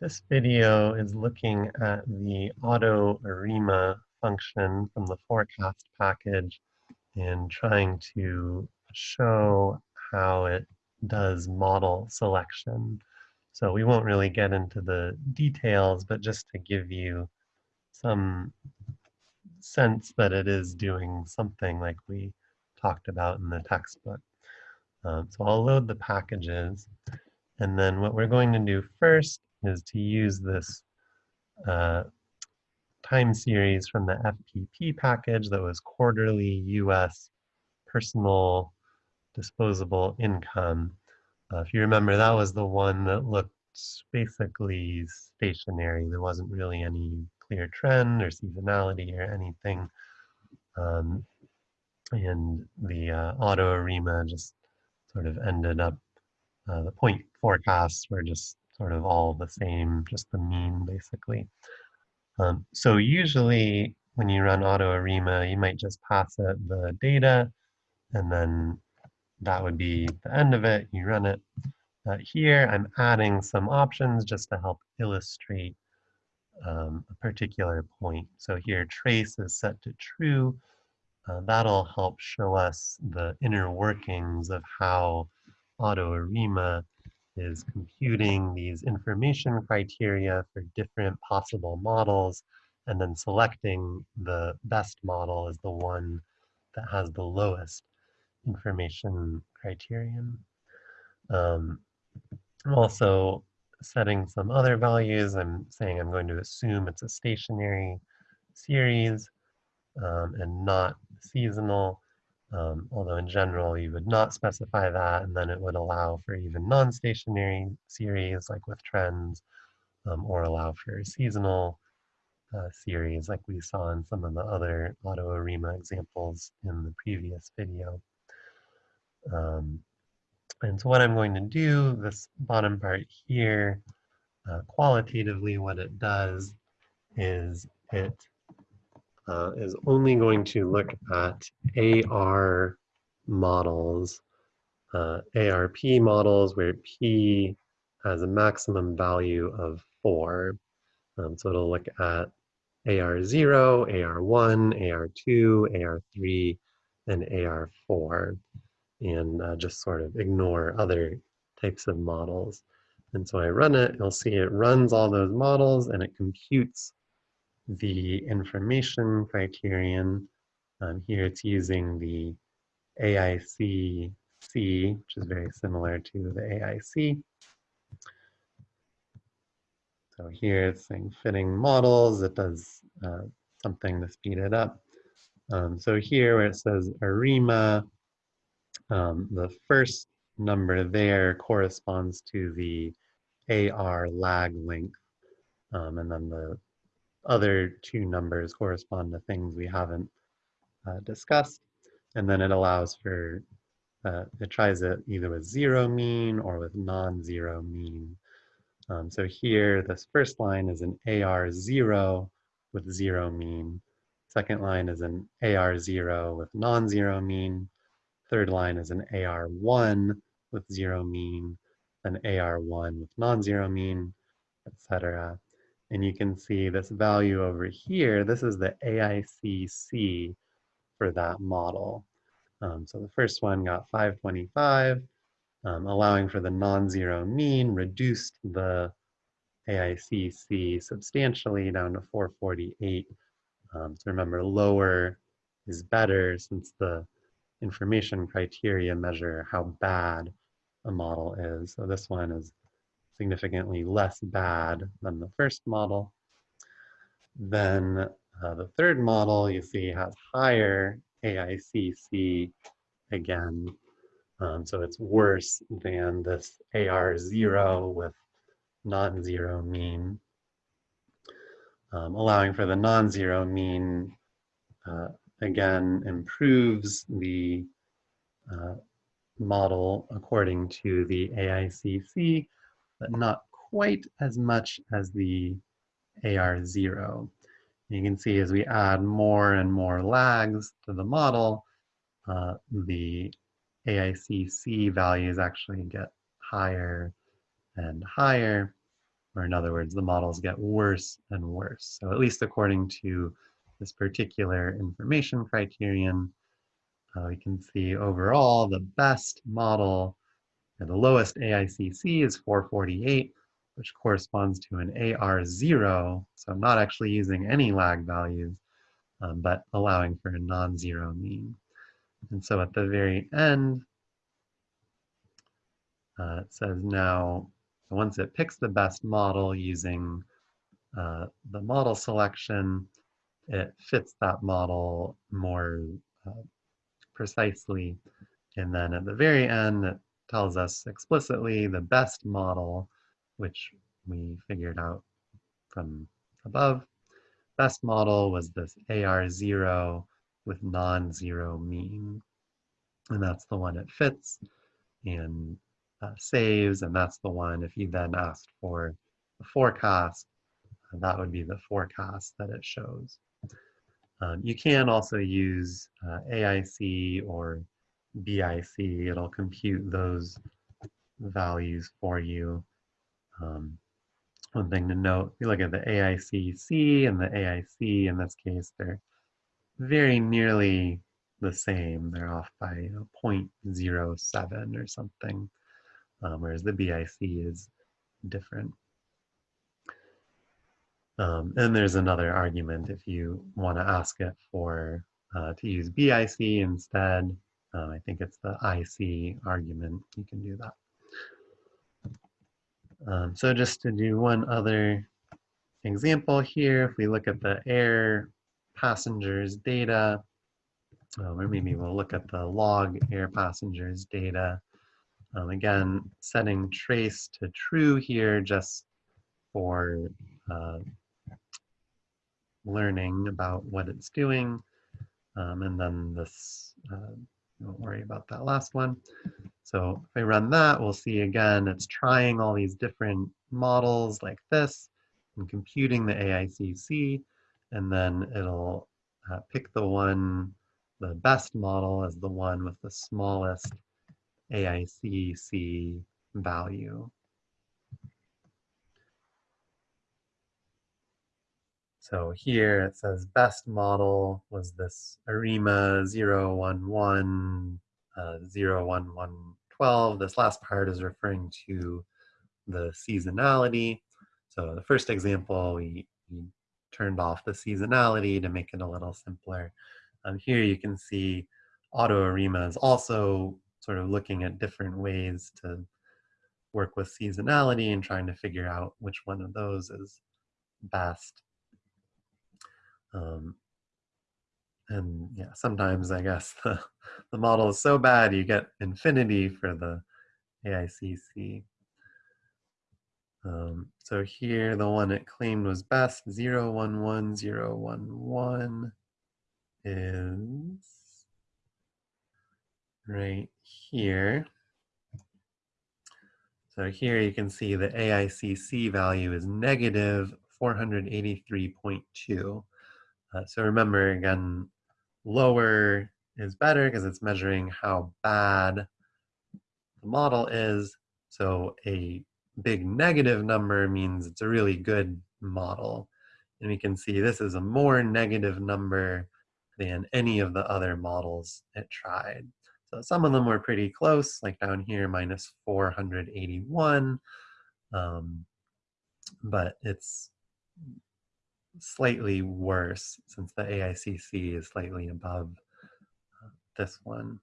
This video is looking at the auto ARIMA function from the forecast package and trying to show how it does model selection. So we won't really get into the details, but just to give you some sense that it is doing something like we talked about in the textbook. Um, so I'll load the packages. And then what we're going to do first is to use this uh, time series from the FPP package that was quarterly US personal disposable income. Uh, if you remember, that was the one that looked basically stationary. There wasn't really any clear trend or seasonality or anything. Um, and the uh, auto ARIMA just sort of ended up, uh, the point forecasts were just sort of all the same, just the mean basically. Um, so usually when you run auto ARIMA, you might just pass it the data and then that would be the end of it. You run it. Uh, here I'm adding some options just to help illustrate um, a particular point. So here trace is set to true. Uh, that'll help show us the inner workings of how auto ARIMA is computing these information criteria for different possible models and then selecting the best model as the one that has the lowest information criterion. Um, I'm also setting some other values. I'm saying I'm going to assume it's a stationary series um, and not seasonal. Um, although in general you would not specify that and then it would allow for even non-stationary series like with trends um, or allow for seasonal uh, series like we saw in some of the other auto ARIMA examples in the previous video. Um, and so what I'm going to do, this bottom part here, uh, qualitatively what it does is it uh, is only going to look at AR models, uh, ARP models where P has a maximum value of four. Um, so it'll look at AR0, AR1, AR2, AR3, and AR4, and uh, just sort of ignore other types of models. And so I run it, you'll see it runs all those models and it computes the information criterion. Um, here it's using the AIC which is very similar to the AIC. So here it's saying fitting models, it does uh, something to speed it up. Um, so here where it says ARIMA, um, the first number there corresponds to the AR lag length. Um, and then the other two numbers correspond to things we haven't uh, discussed. And then it allows for, uh, it tries it either with zero mean or with non-zero mean. Um, so here, this first line is an AR0 with zero mean. Second line is an AR0 with non-zero mean. Third line is an AR1 with zero mean, an AR1 with non-zero mean, etc. And you can see this value over here, this is the AICC for that model. Um, so the first one got 525, um, allowing for the non-zero mean, reduced the AICC substantially down to 448. Um, so remember, lower is better since the information criteria measure how bad a model is. So this one is significantly less bad than the first model. Then uh, the third model you see has higher AICC again. Um, so it's worse than this AR0 with non-zero mean, um, allowing for the non-zero mean, uh, again, improves the uh, model according to the AICC, but not quite as much as the AR0. You can see as we add more and more lags to the model, uh, the AICC values actually get higher and higher or in other words, the models get worse and worse. So at least according to this particular information criterion, uh, we can see overall the best model and the lowest AICC is 448, which corresponds to an AR0, so I'm not actually using any lag values, um, but allowing for a non-zero mean. And so at the very end, uh, it says now, once it picks the best model using uh, the model selection, it fits that model more uh, precisely. And then at the very end, it tells us explicitly the best model, which we figured out from above. Best model was this AR0 with non-zero mean. And that's the one it fits and uh, saves. And that's the one, if you then asked for the forecast, uh, that would be the forecast that it shows. Um, you can also use uh, AIC or BIC. It'll compute those values for you. Um, one thing to note, you look at the AICC and the AIC, in this case, they're very nearly the same. They're off by you know, 0.07 or something, um, whereas the BIC is different. Um, and there's another argument if you want to ask it for uh, to use BIC instead. Uh, I think it's the IC argument. You can do that. Um, so just to do one other example here, if we look at the air passengers data, um, or maybe we'll look at the log air passengers data. Um, again, setting trace to true here just for uh, learning about what it's doing. Um, and then this, uh, don't worry about that last one. So if I run that, we'll see again, it's trying all these different models like this and computing the AICC, and then it'll uh, pick the one, the best model as the one with the smallest AICC value. So here it says best model was this ARIMA 011, uh, 01112. This last part is referring to the seasonality. So the first example, we, we turned off the seasonality to make it a little simpler. Um, here you can see Auto ARIMA is also sort of looking at different ways to work with seasonality and trying to figure out which one of those is best. Um, and yeah, sometimes I guess the, the model is so bad you get infinity for the AICC. Um, so here, the one it claimed was best, 011011 is right here. So here you can see the AICC value is negative 483.2. Uh, so remember again, lower is better because it's measuring how bad the model is. So a big negative number means it's a really good model. And we can see this is a more negative number than any of the other models it tried. So some of them were pretty close, like down here, minus 481. Um, but it's slightly worse since the AICC is slightly above uh, this one.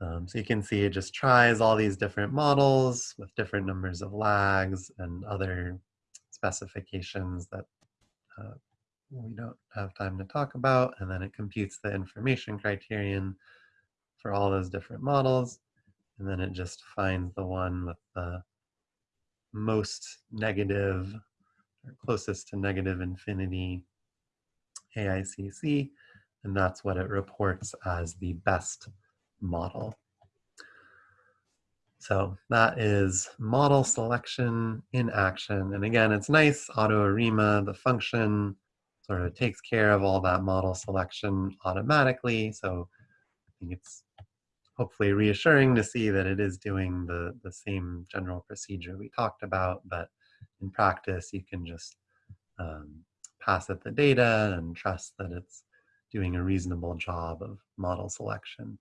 Um, so you can see it just tries all these different models with different numbers of lags and other specifications that uh, we don't have time to talk about. And then it computes the information criterion for all those different models. And then it just finds the one with the most negative closest to negative infinity AICC, and that's what it reports as the best model. So that is model selection in action. And again, it's nice, AutoArima, the function sort of takes care of all that model selection automatically. So I think it's hopefully reassuring to see that it is doing the, the same general procedure we talked about, but in practice, you can just um, pass it the data and trust that it's doing a reasonable job of model selection.